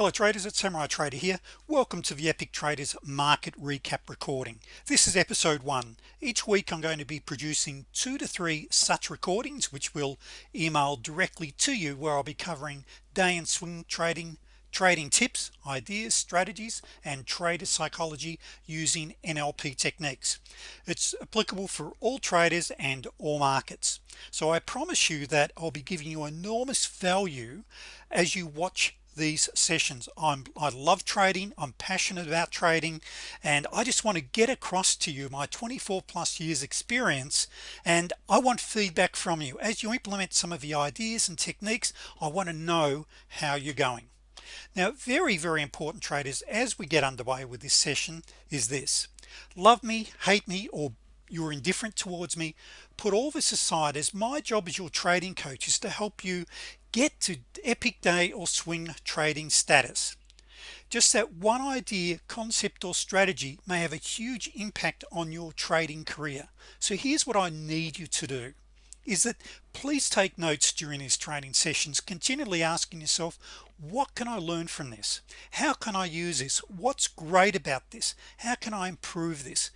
Hello traders it's Samurai Trader here. Welcome to the Epic Traders Market Recap recording. This is episode one. Each week I'm going to be producing two to three such recordings which will email directly to you where I'll be covering day and swing trading trading tips ideas strategies and trader psychology using NLP techniques. It's applicable for all traders and all markets. So I promise you that I'll be giving you enormous value as you watch these sessions. I'm I love trading I'm passionate about trading and I just want to get across to you my 24 plus years experience and I want feedback from you. As you implement some of the ideas and techniques I want to know how you're going. Now very very important traders as we get underway with this session is this. Love me hate me or you're indifferent towards me. Put all this aside as my job as your trading coach is to help you get to epic day or swing trading status. Just that one idea concept or strategy may have a huge impact on your trading career. So here's what I need you to do is that please take notes during these training sessions. Continually asking yourself what can I learn from this? How can I use this? What's great about this? How can I improve this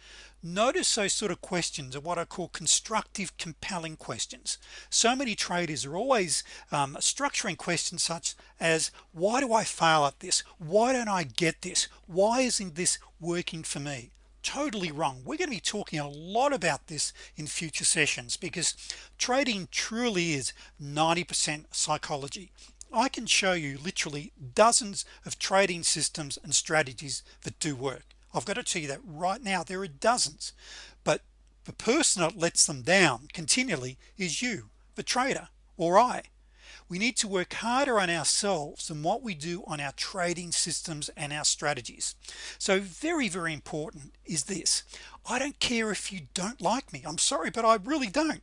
notice those sort of questions are what I call constructive compelling questions. So many traders are always um, structuring questions such as why do I fail at this? Why don't I get this? Why isn't this working for me? Totally wrong. We're going to be talking a lot about this in future sessions because trading truly is 90% psychology. I can show you literally dozens of trading systems and strategies that do work I've got to tell you that right now there are dozens but the person that lets them down continually is you the trader or I. We need to work harder on ourselves than what we do on our trading systems and our strategies. So very very important is this. I don't care if you don't like me. I'm sorry but I really don't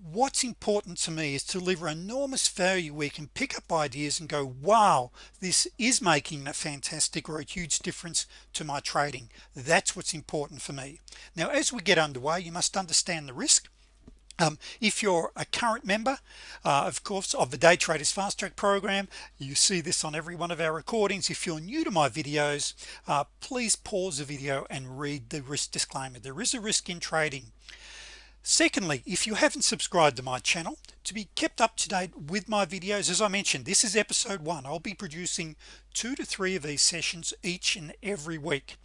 what's important to me is to deliver enormous value we can pick up ideas and go wow this is making a fantastic or a huge difference to my trading. That's what's important for me. Now as we get underway you must understand the risk. Um, if you're a current member uh, of course of the day traders fast track program you see this on every one of our recordings. If you're new to my videos uh, please pause the video and read the risk disclaimer. There is a risk in trading secondly if you haven't subscribed to my channel to be kept up to date with my videos as I mentioned this is episode one. I'll be producing two to three of these sessions each and every week.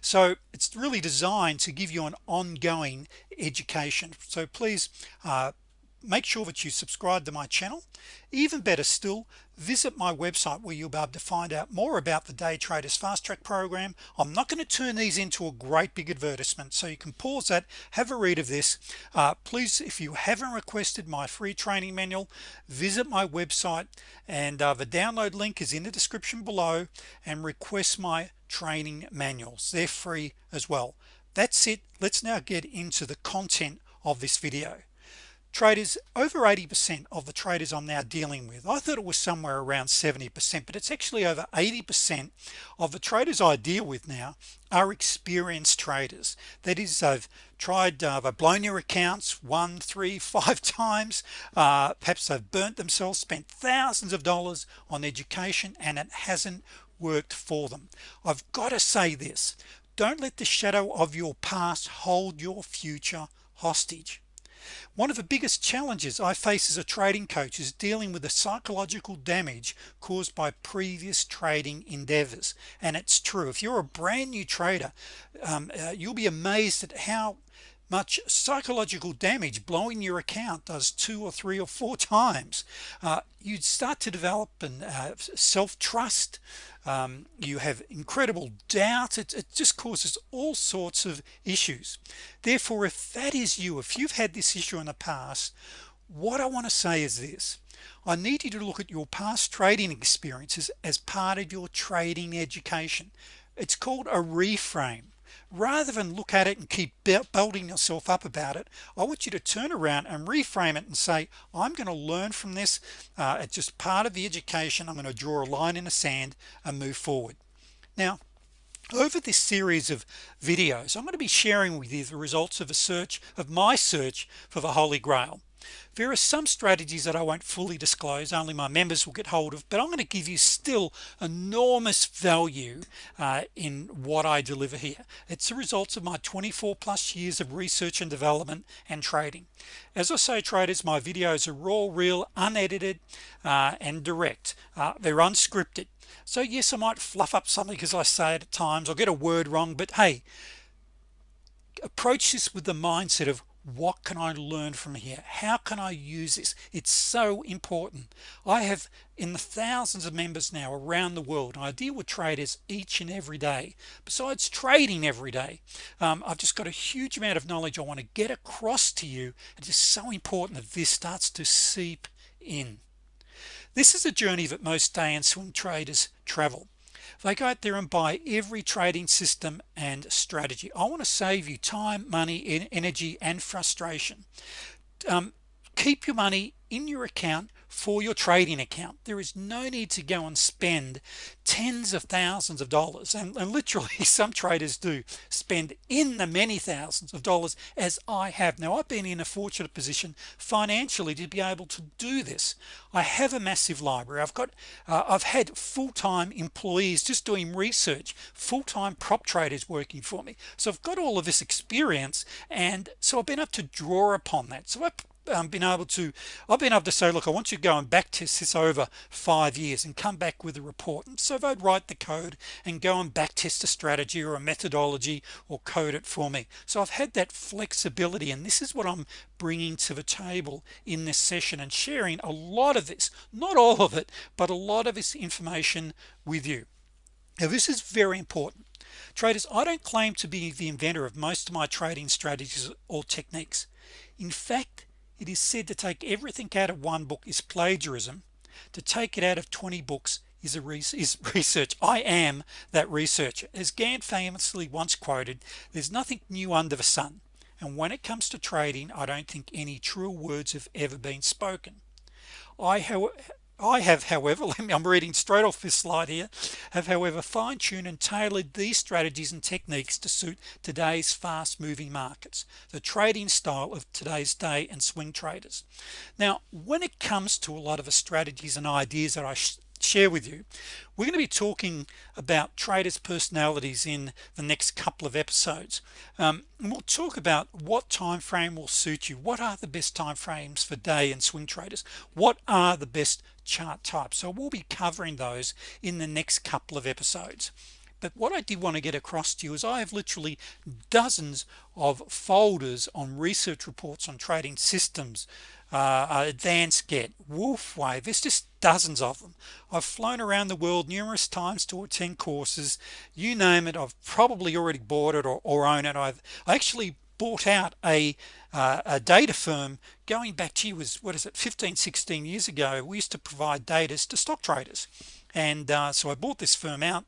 So it's really designed to give you an ongoing education. So please uh, make sure that you subscribe to my channel. Even better still visit my website where you'll be able to find out more about the day traders fast track program. I'm not going to turn these into a great big advertisement so you can pause that have a read of this. Uh, please if you haven't requested my free training manual visit my website and uh, the download link is in the description below and request my training manuals. They're free as well. That's it. Let's now get into the content of this video traders over 80% of the traders I'm now dealing with I thought it was somewhere around 70% but it's actually over 80% of the traders I deal with now are experienced traders. That is they've tried uh, they've blown your accounts one three five times uh, perhaps they've burnt themselves spent thousands of dollars on education and it hasn't worked for them. I've got to say this don't let the shadow of your past hold your future hostage one of the biggest challenges I face as a trading coach is dealing with the psychological damage caused by previous trading endeavors. And it's true. If you're a brand new trader um, uh, you'll be amazed at how much psychological damage blowing your account does two or three or four times. Uh, you'd start to develop an uh, self-trust. Um, you have incredible doubt. It, it just causes all sorts of issues. Therefore if that is you if you've had this issue in the past what I want to say is this. I need you to look at your past trading experiences as part of your trading education. It's called a reframe rather than look at it and keep building yourself up about it I want you to turn around and reframe it and say I'm going to learn from this uh, it's just part of the education. I'm going to draw a line in the sand and move forward. Now over this series of videos I'm going to be sharing with you the results of a search of my search for the Holy Grail there are some strategies that I won't fully disclose only my members will get hold of but I'm going to give you still enormous value uh, in what I deliver here. It's the results of my 24 plus years of research and development and trading. As I say traders my videos are raw real unedited uh, and direct. Uh, they're unscripted. So yes I might fluff up something because I say it at times I'll get a word wrong but hey approach this with the mindset of what can I learn from here? How can I use this? It's so important. I have in the thousands of members now around the world I deal with traders each and every day. Besides trading every day um, I've just got a huge amount of knowledge I want to get across to you. It's so important that this starts to seep in. This is a journey that most day and swing traders travel they go out there and buy every trading system and strategy. I want to save you time money energy and frustration. Um, keep your money in your account for your trading account. There is no need to go and spend tens of thousands of dollars. And, and, literally some traders do spend in the many thousands of dollars as I have. Now I've been in a fortunate position financially to be able to do this. I have a massive library. I've got uh, I've had full-time employees just doing research full-time prop traders working for me. So I've got all of this experience and so I've been able to draw upon that. So I um, been able to I've been able to say look I want you to go and back test this over five years and come back with a report. And so I'd write the code and go and back test a strategy or a methodology or code it for me. So I've had that flexibility and this is what I'm bringing to the table in this session and sharing a lot of this not all of it but a lot of this information with you. Now this is very important. Traders I don't claim to be the inventor of most of my trading strategies or techniques. In fact it is said to take everything out of one book is plagiarism. To take it out of 20 books is a is research. I am that researcher. As Gann famously once quoted there's nothing new under the sun. And when it comes to trading I don't think any true words have ever been spoken. I I have however let me I'm reading straight off this slide here have however fine-tuned and tailored these strategies and techniques to suit today's fast-moving markets the trading style of today's day and swing traders. Now when it comes to a lot of the strategies and ideas that I share with you we're going to be talking about traders personalities in the next couple of episodes. Um, and we'll talk about what time frame will suit you. What are the best time frames for day and swing traders? What are the best chart types? So we'll be covering those in the next couple of episodes. But what I did want to get across to you is I have literally dozens of folders on research reports on trading systems uh, advanced get. Wolfe wave there's just dozens of them. I've flown around the world numerous times to attend courses. You name it I've probably already bought it or, or own it. I've I actually bought out a uh, a data firm going back to you was what is it 15 16 years ago. We used to provide data to stock traders and uh, so I bought this firm out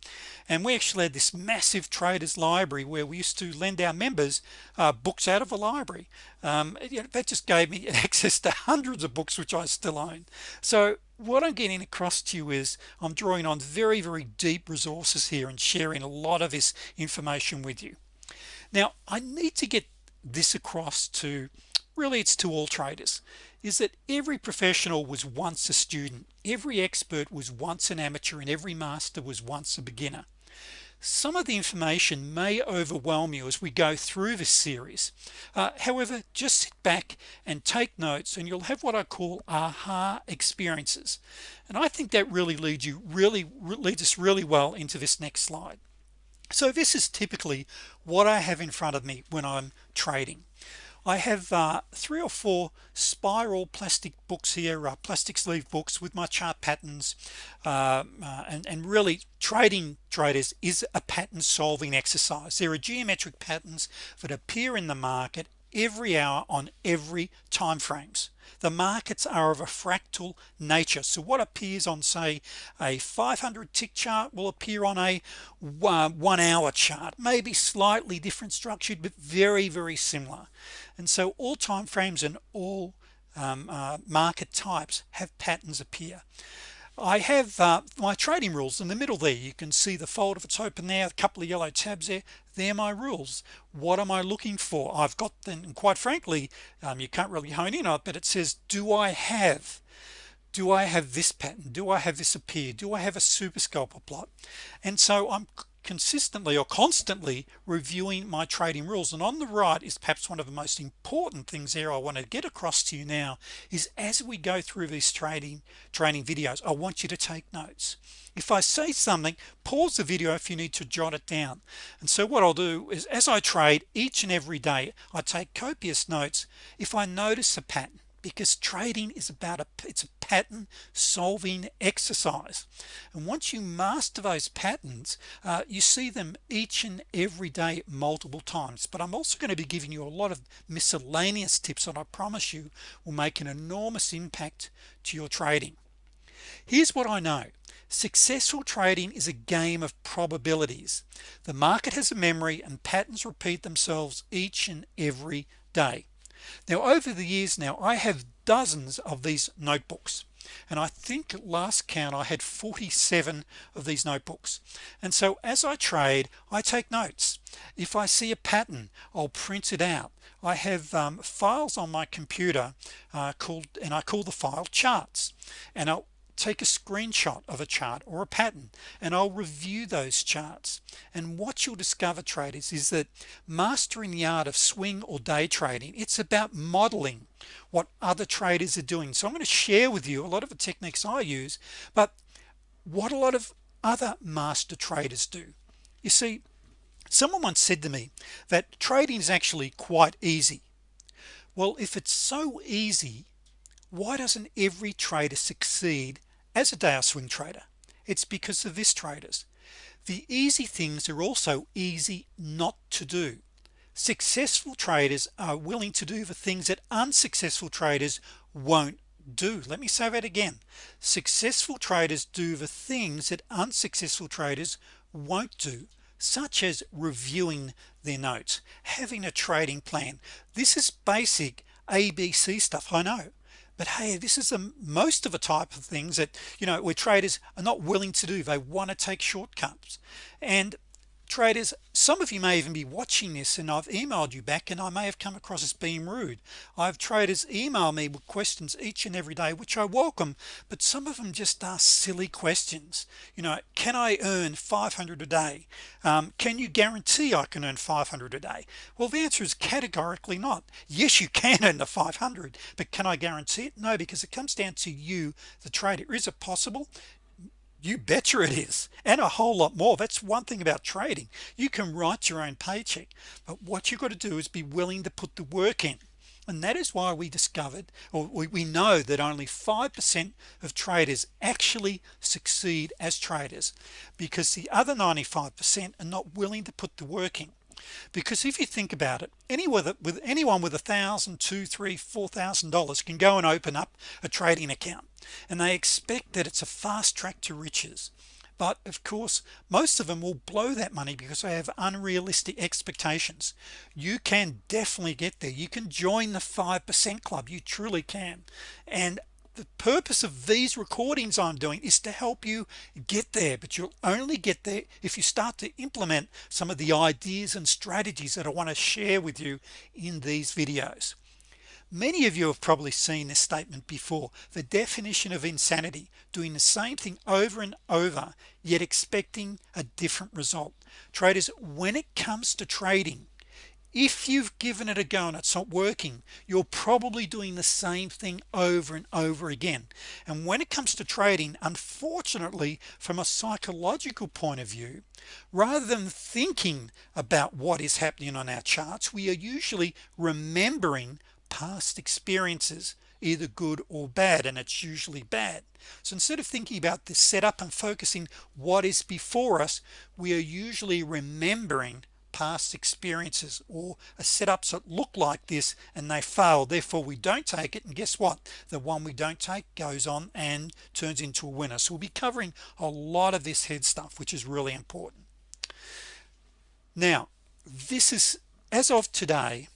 and we actually had this massive traders library where we used to lend our members uh, books out of a library. Um, you know, that just gave me access to hundreds of books which I still own. So what I'm getting across to you is I'm drawing on very very deep resources here and sharing a lot of this information with you. Now I need to get this across to really it's to all traders is that every professional was once a student every expert was once an amateur and every master was once a beginner. Some of the information may overwhelm you as we go through this series. Uh, however just sit back and take notes and you'll have what I call aha experiences. And I think that really leads you really leads us really well into this next slide. So this is typically what I have in front of me when I'm trading I have uh, three or four spiral plastic books here uh, plastic sleeve books with my chart patterns. Uh, uh, and, and really trading traders is a pattern solving exercise. There are geometric patterns that appear in the market every hour on every time frames the markets are of a fractal nature. So what appears on say a 500 tick chart will appear on a uh, one hour chart. Maybe slightly different structured but very very similar. And so all time frames and all um, uh, market types have patterns appear I have uh, my trading rules in the middle there. You can see the folder if it's open there a couple of yellow tabs there. They're my rules. What am I looking for? I've got them quite frankly um, you can't really hone in on it but it says do I have do I have this pattern? Do I have this appear? Do I have a super scalper plot? And so I'm consistently or constantly reviewing my trading rules. And on the right is perhaps one of the most important things there I want to get across to you now is as we go through these trading training videos I want you to take notes. If I say something pause the video if you need to jot it down. And so what I'll do is as I trade each and every day I take copious notes. If I notice a pattern because trading is about a it's a pattern solving exercise. And once you master those patterns uh, you see them each and every day multiple times. But I'm also going to be giving you a lot of miscellaneous tips that I promise you will make an enormous impact to your trading. Here's what I know. Successful trading is a game of probabilities. The market has a memory and patterns repeat themselves each and every day now over the years now I have dozens of these notebooks and I think last count I had 47 of these notebooks. And so as I trade I take notes. If I see a pattern I'll print it out. I have um, files on my computer uh, called and I call the file charts. And I'll take a screenshot of a chart or a pattern and I'll review those charts. And what you'll discover traders is that mastering the art of swing or day trading it's about modeling what other traders are doing. So I'm going to share with you a lot of the techniques I use but what a lot of other master traders do. You see someone once said to me that trading is actually quite easy. Well if it's so easy why doesn't every trader succeed as a day swing trader it's because of this traders. The easy things are also easy not to do. Successful traders are willing to do the things that unsuccessful traders won't do. Let me say that again. Successful traders do the things that unsuccessful traders won't do such as reviewing their notes having a trading plan. This is basic ABC stuff I know but hey this is the most of a type of things that you know where traders are not willing to do. They want to take shortcuts. And traders some of you may even be watching this and I've emailed you back and I may have come across as being rude. I have traders email me with questions each and every day which I welcome but some of them just ask silly questions. You know can I earn 500 a day? Um, can you guarantee I can earn 500 a day? Well the answer is categorically not. Yes you can earn the 500 but can I guarantee it? No because it comes down to you the trader. Is it possible you betcha it is. And a whole lot more. That's one thing about trading. You can write your own paycheck but what you've got to do is be willing to put the work in. And that is why we discovered or we, we know that only 5% of traders actually succeed as traders because the other 95% are not willing to put the work in because if you think about it anyone with, with anyone with a thousand two three four thousand dollars can go and open up a trading account and they expect that it's a fast track to riches. But of course most of them will blow that money because they have unrealistic expectations. You can definitely get there. You can join the 5% club. You truly can. And the purpose of these recordings I'm doing is to help you get there but you'll only get there if you start to implement some of the ideas and strategies that I want to share with you in these videos. Many of you have probably seen this statement before the definition of insanity doing the same thing over and over yet expecting a different result. Traders when it comes to trading if you've given it a go and it's not working you're probably doing the same thing over and over again. And when it comes to trading unfortunately from a psychological point of view rather than thinking about what is happening on our charts we are usually remembering past experiences either good or bad and it's usually bad. So instead of thinking about the setup and focusing what is before us we are usually remembering past experiences or a setups that look like this and they fail therefore we don't take it. And guess what? The one we don't take goes on and turns into a winner. So we'll be covering a lot of this head stuff which is really important. Now this is as of today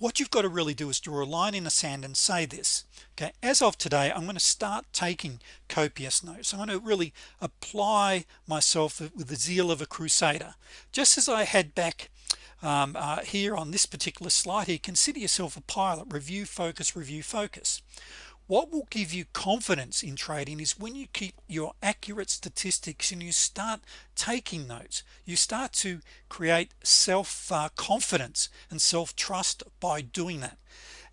what you've got to really do is draw a line in the sand and say this okay? As of today I'm going to start taking copious notes. I'm going to really apply myself with the zeal of a crusader. Just as I had back um, uh, here on this particular slide here consider yourself a pilot. Review focus review focus what will give you confidence in trading is when you keep your accurate statistics and you start taking notes you start to create self uh, confidence and self-trust by doing that.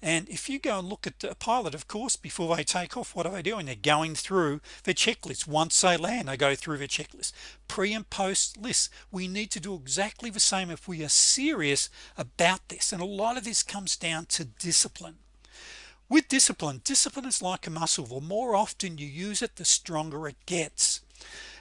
And if you go and look at a pilot of course before they take off what are they doing? They're going through the checklist. Once they land they go through the checklist. Pre and post lists we need to do exactly the same if we are serious about this. And a lot of this comes down to discipline with discipline discipline is like a muscle. The more often you use it the stronger it gets.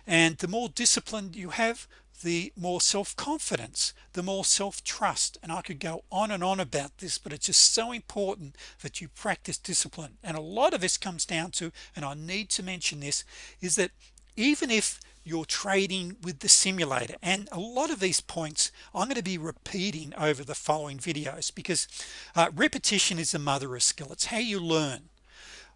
And the more disciplined you have the more self-confidence the more self-trust. And I could go on and on about this but it's just so important that you practice discipline. And a lot of this comes down to and I need to mention this is that even if you're trading with the simulator and a lot of these points I'm going to be repeating over the following videos because uh, repetition is the mother of skill. It's how you learn.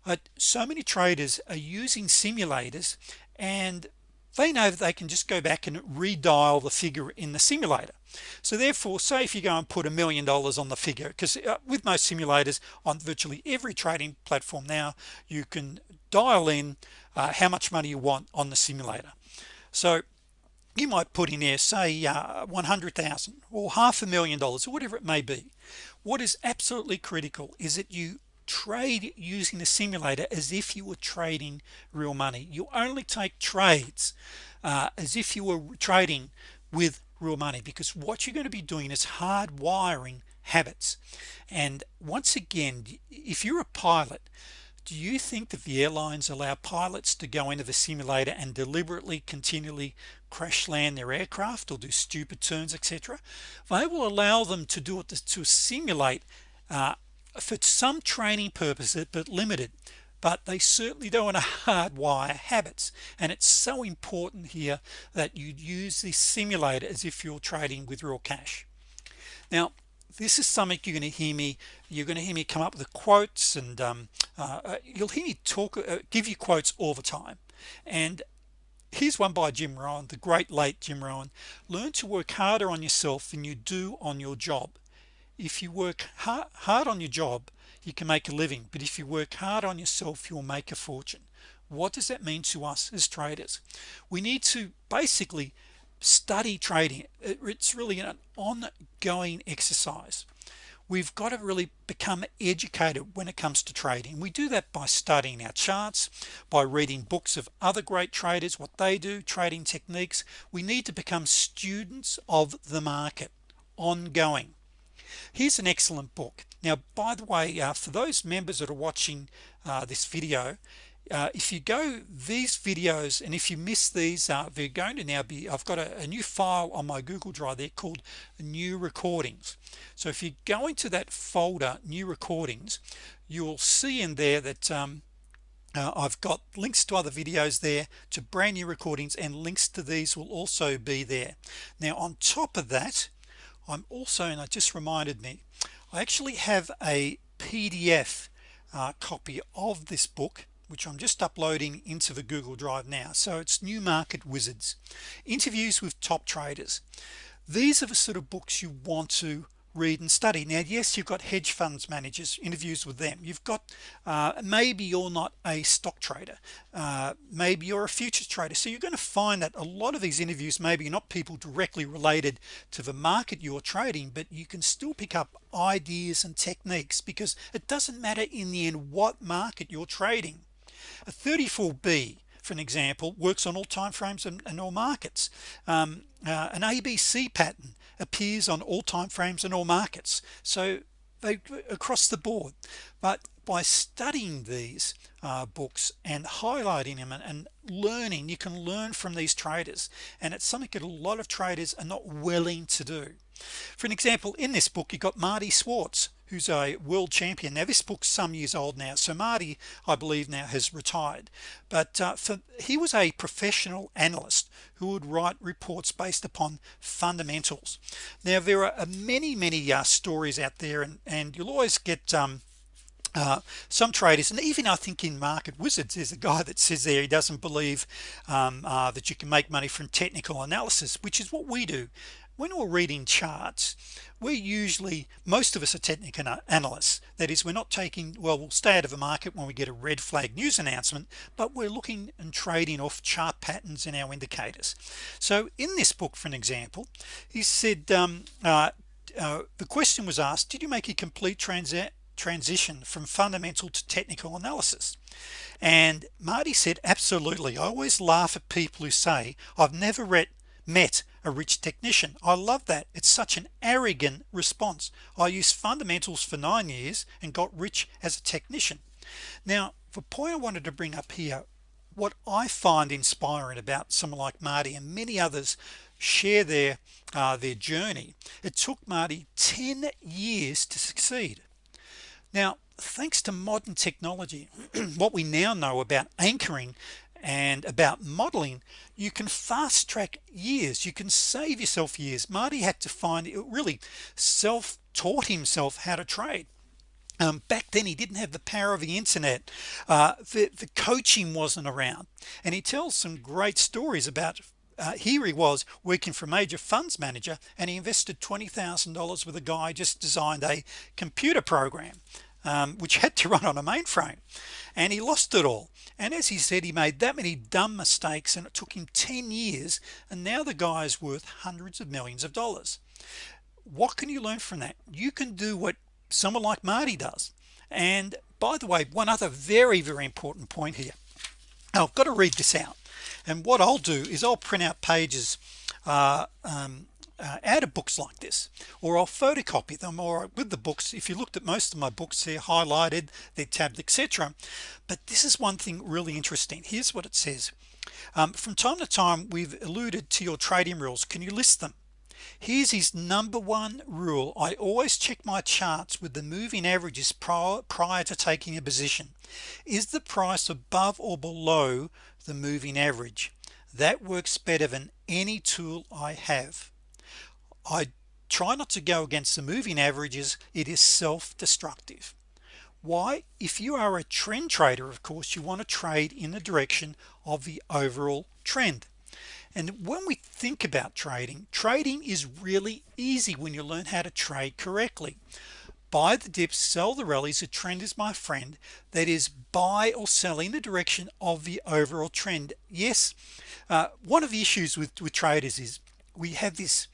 Uh, so many traders are using simulators and they know that they can just go back and redial the figure in the simulator. So therefore say if you go and put a million dollars on the figure because uh, with most simulators on virtually every trading platform now you can dial in uh, how much money you want on the simulator. So you might put in there say uh, 100,000 or half a million dollars or whatever it may be. What is absolutely critical is that you trade using the simulator as if you were trading real money. You only take trades uh, as if you were trading with real money because what you're going to be doing is hardwiring habits. And once again if you're a pilot do you think that the airlines allow pilots to go into the simulator and deliberately continually crash land their aircraft or do stupid turns etc they will allow them to do it to, to simulate uh, for some training purposes but limited. But they certainly don't want to hardwire habits. And it's so important here that you use this simulator as if you're trading with real cash. Now this is something you're going to hear me you're going to hear me come up with quotes and um, uh, uh, you'll hear me talk uh, give you quotes all the time. And here's one by Jim Rohn the great late Jim Rohn learn to work harder on yourself than you do on your job. If you work hard on your job you can make a living but if you work hard on yourself you'll make a fortune. What does that mean to us as traders? We need to basically study trading. It's really an ongoing exercise. We've got to really become educated when it comes to trading. We do that by studying our charts by reading books of other great traders what they do trading techniques. We need to become students of the market ongoing. Here's an excellent book. Now by the way uh, for those members that are watching uh, this video uh, if you go these videos and if you miss these uh, they're going to now be I've got a, a, new file on my Google Drive there called new recordings. So if you go into that folder new recordings you will see in there that um, uh, I've got links to other videos there to brand new recordings and links to these will also be there. Now on top of that I'm also and I just reminded me I actually have a PDF uh, copy of this book which I'm just uploading into the Google Drive now. So it's new market wizards. Interviews with top traders. These are the sort of books you want to read and study. Now yes you've got hedge funds managers interviews with them. You've got uh, maybe you're not a stock trader. Uh, maybe you're a futures trader. So you're going to find that a lot of these interviews maybe not people directly related to the market you're trading but you can still pick up ideas and techniques because it doesn't matter in the end what market you're trading a 34b for an example works on all time frames and, and all markets. Um, uh, an ABC pattern appears on all time frames and all markets. So they across the board. But by studying these uh, books and highlighting them and, and, learning you can learn from these traders. And it's something that a lot of traders are not willing to do. For an example in this book you got Marty Schwartz who's a world champion. Now this book's some years old now so Marty I believe now has retired. But uh, for he was a professional analyst who would write reports based upon fundamentals. Now there are many many uh, stories out there and and you'll always get um, uh, some traders and even I think in market wizards there's a guy that says there he doesn't believe um, uh, that you can make money from technical analysis which is what we do when we're reading charts we're usually most of us are technical analysts. That is we're not taking well we'll stay out of a market when we get a red flag news announcement but we're looking and trading off chart patterns in our indicators. So in this book for an example he said um, uh, uh, the question was asked did you make a complete transaction transition from fundamental to technical analysis? And Marty said absolutely. I always laugh at people who say I've never read met a rich technician. I love that. It's such an arrogant response. I used fundamentals for nine years and got rich as a technician. Now the point I wanted to bring up here what I find inspiring about someone like Marty and many others share their uh, their journey. It took Marty 10 years to succeed. Now thanks to modern technology what we now know about anchoring and about modeling you can fast track years. You can save yourself years. Marty had to find it really self taught himself how to trade. Um, back then he didn't have the power of the internet. Uh, the, the coaching wasn't around. And he tells some great stories about uh, here he was working for a major funds manager and he invested $20,000 with a guy just designed a computer program um, which had to run on a mainframe. And he lost it all and as he said he made that many dumb mistakes and it took him 10 years and now the guy is worth hundreds of millions of dollars. What can you learn from that? You can do what someone like Marty does. And by the way one other very very important point here. I've got to read this out. And what I'll do is I'll print out pages uh, um, uh, out of books like this or I'll photocopy them or with the books if you looked at most of my books they're highlighted they're tabbed etc but this is one thing really interesting. Here's what it says. Um, from time to time we've alluded to your trading rules. Can you list them? Here's his number one rule. I always check my charts with the moving averages prior, prior to taking a position. Is the price above or below the moving average? That works better than any tool I have I try not to go against the moving averages it is self-destructive. Why? If you are a trend trader of course you want to trade in the direction of the overall trend. And when we think about trading trading is really easy when you learn how to trade correctly. Buy the dips sell the rallies. A trend is my friend that is buy or sell in the direction of the overall trend. Yes uh, one of the issues with, with traders is we have this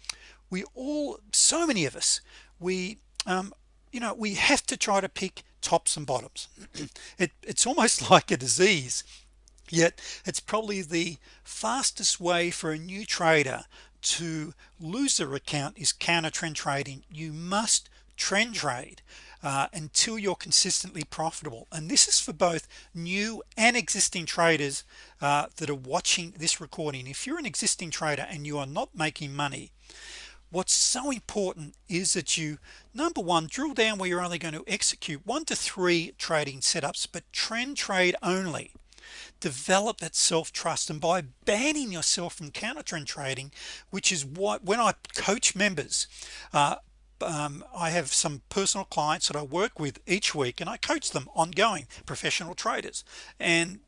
we all so many of us we um, you know we have to try to pick tops and bottoms. It, it's almost like a disease yet it's probably the fastest way for a new trader to lose their account is counter trend trading. You must trend trade uh, until you're consistently profitable. And this is for both new and existing traders uh, that are watching this recording. If you're an existing trader and you are not making money what's so important is that you number one drill down where you're only going to execute one to three trading setups but trend trade only. Develop that self-trust and by banning yourself from counter trend trading which is what when I coach members uh, um, I have some personal clients that I work with each week and I coach them ongoing professional traders. And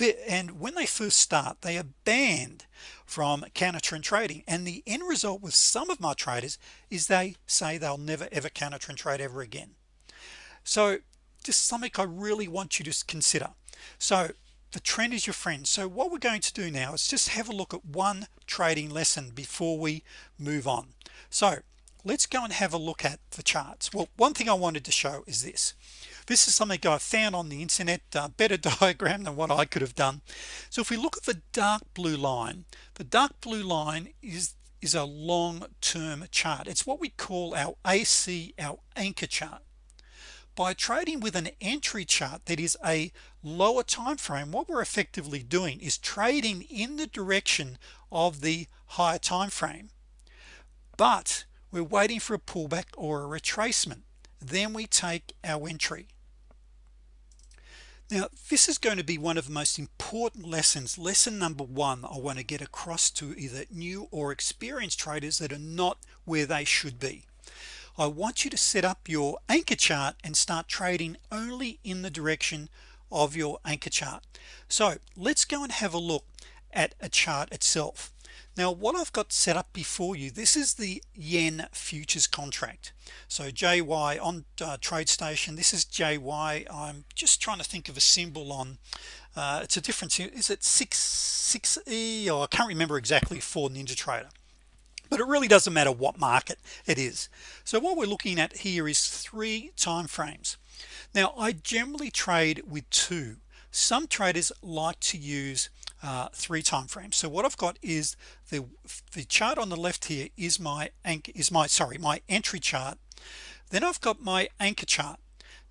and when they first start they are banned from counter trend trading. And the end result with some of my traders is they say they'll never ever counter trend trade ever again. So just something I really want you to consider. So the trend is your friend. So what we're going to do now is just have a look at one trading lesson before we move on. So let's go and have a look at the charts. Well one thing I wanted to show is this this is something I found on the internet uh, better diagram than what I could have done. So if we look at the dark blue line the dark blue line is is a long-term chart. It's what we call our AC our anchor chart. By trading with an entry chart that is a lower time frame what we're effectively doing is trading in the direction of the higher time frame but we're waiting for a pullback or a retracement. Then we take our entry now this is going to be one of the most important lessons. Lesson number one I want to get across to either new or experienced traders that are not where they should be. I want you to set up your anchor chart and start trading only in the direction of your anchor chart. So let's go and have a look at a chart itself now what I've got set up before you this is the yen futures contract. So JY on uh, TradeStation this is JY I'm just trying to think of a symbol on uh, it's a difference is it 6 6e or I can't remember exactly for NinjaTrader but it really doesn't matter what market it is. So what we're looking at here is three time frames now I generally trade with two. Some traders like to use uh, three time frames. So what I've got is the the chart on the left here is my anchor is my sorry my entry chart. Then I've got my anchor chart.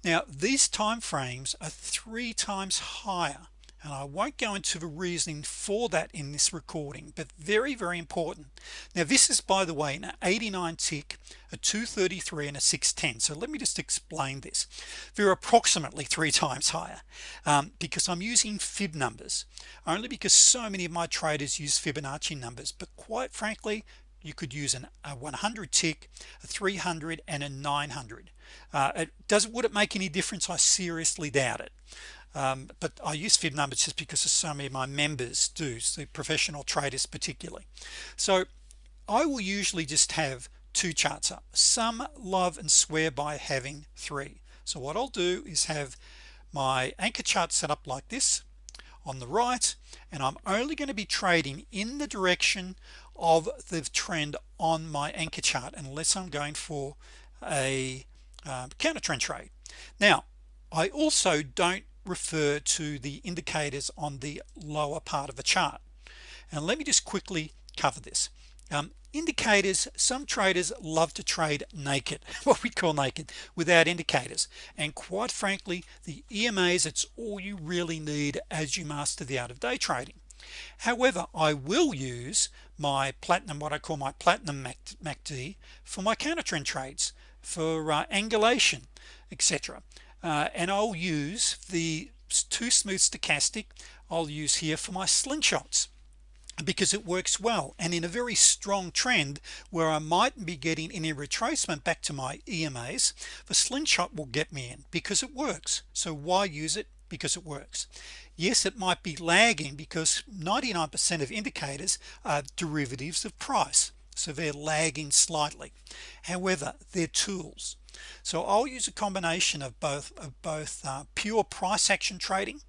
Now these time frames are three times higher and I won't go into the reasoning for that in this recording but very very important. Now this is by the way an 89 tick a 233 and a 610 so let me just explain this. They're approximately three times higher um, because I'm using fib numbers only because so many of my traders use Fibonacci numbers. But quite frankly you could use an, a 100 tick a 300 and a 900 uh, it does would it make any difference? I seriously doubt it um, but I use fib numbers just because so many of my members do the professional traders particularly. So I will usually just have two charts up. Some love and swear by having three. So what I'll do is have my anchor chart set up like this on the right and I'm only going to be trading in the direction of the trend on my anchor chart unless I'm going for a uh, counter trend trade. Now I also don't refer to the indicators on the lower part of the chart. And let me just quickly cover this. Um, indicators some traders love to trade naked what we call naked without indicators. And quite frankly the EMAs it's all you really need as you master the art of day trading. However I will use my platinum what I call my platinum MACD for my counter trend trades for uh, angulation etc uh, and I'll use the two smooth stochastic I'll use here for my slingshots because it works well and in a very strong trend where I might be getting any retracement back to my EMAs the slingshot will get me in because it works. So why use it? Because it works. Yes it might be lagging because 99% of indicators are derivatives of price. So they're lagging slightly. However they're tools so I'll use a combination of both of both uh, pure price action trading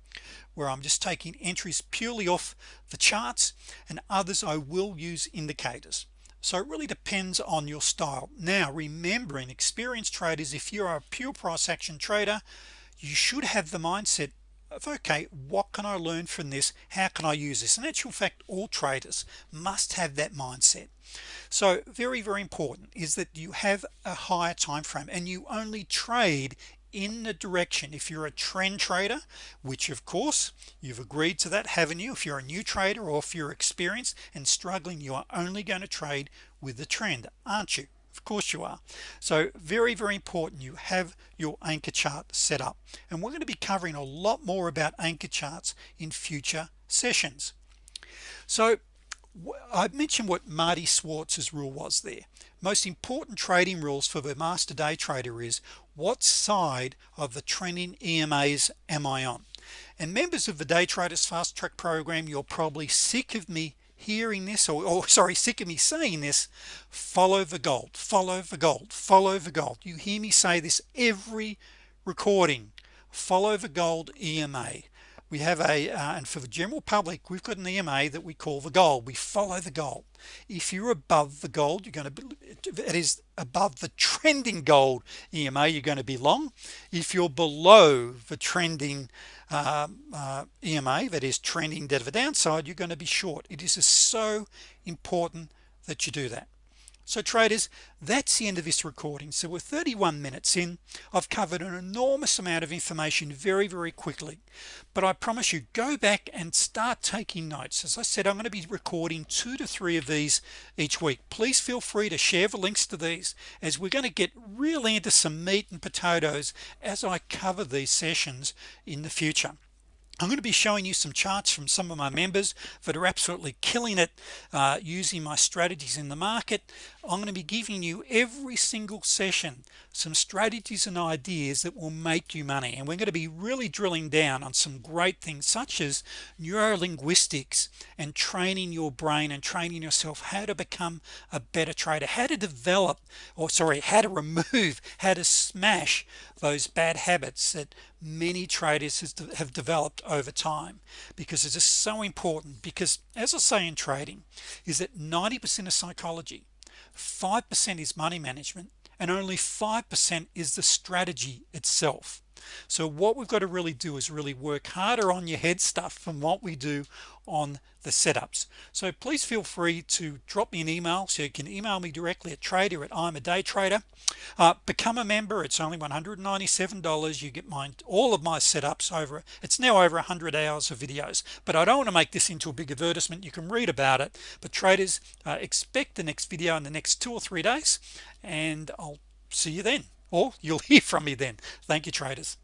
where I'm just taking entries purely off the charts and others I will use indicators. So it really depends on your style. Now remembering experienced traders if you're a pure price action trader you should have the mindset of okay what can I learn from this? How can I use this? In actual fact all traders must have that mindset. So very very important is that you have a higher time frame and you only trade in the direction. If you're a trend trader which of course you've agreed to that haven't you? If you're a new trader or if you're experienced and struggling you are only going to trade with the trend aren't you of course you are. So very very important you have your anchor chart set up. And we're going to be covering a lot more about anchor charts in future sessions. So I mentioned what Marty Schwartz's rule was there. Most important trading rules for the master day trader is what side of the trending EMAs am I on? And members of the day traders fast track program you're probably sick of me hearing this or, or sorry sick of me saying this follow the gold follow the gold follow the gold. You hear me say this every recording. Follow the gold EMA we have a uh, and for the general public we've got an EMA that we call the gold. We follow the gold. If you're above the gold you're going to be it is above the trending gold EMA you're going to be long. If you're below the trending uh, uh, EMA that is trending to the downside you're going to be short. It is so important that you do that so traders that's the end of this recording. So we're 31 minutes in. I've covered an enormous amount of information very very quickly. But I promise you go back and start taking notes. As I said I'm going to be recording two to three of these each week. Please feel free to share the links to these as we're going to get really into some meat and potatoes as I cover these sessions in the future I'm going to be showing you some charts from some of my members that are absolutely killing it uh, using my strategies in the market. I'm going to be giving you every single session some strategies and ideas that will make you money and we're going to be really drilling down on some great things such as neurolinguistics and training your brain and training yourself how to become a better trader how to develop or sorry how to remove how to smash those bad habits that many traders have developed over time because it is just so important because as I say in trading is that 90% of psychology 5% is money management and only 5% is the strategy itself so what we've got to really do is really work harder on your head stuff from what we do on the setups. So please feel free to drop me an email so you can email me directly at trader at I'm a day trader. Uh, become a member it's only $197 you get mine all of my setups over it's now over 100 hours of videos. But I don't want to make this into a big advertisement you can read about it. But traders uh, expect the next video in the next two or three days and I'll see you then or you'll hear from me then. Thank you traders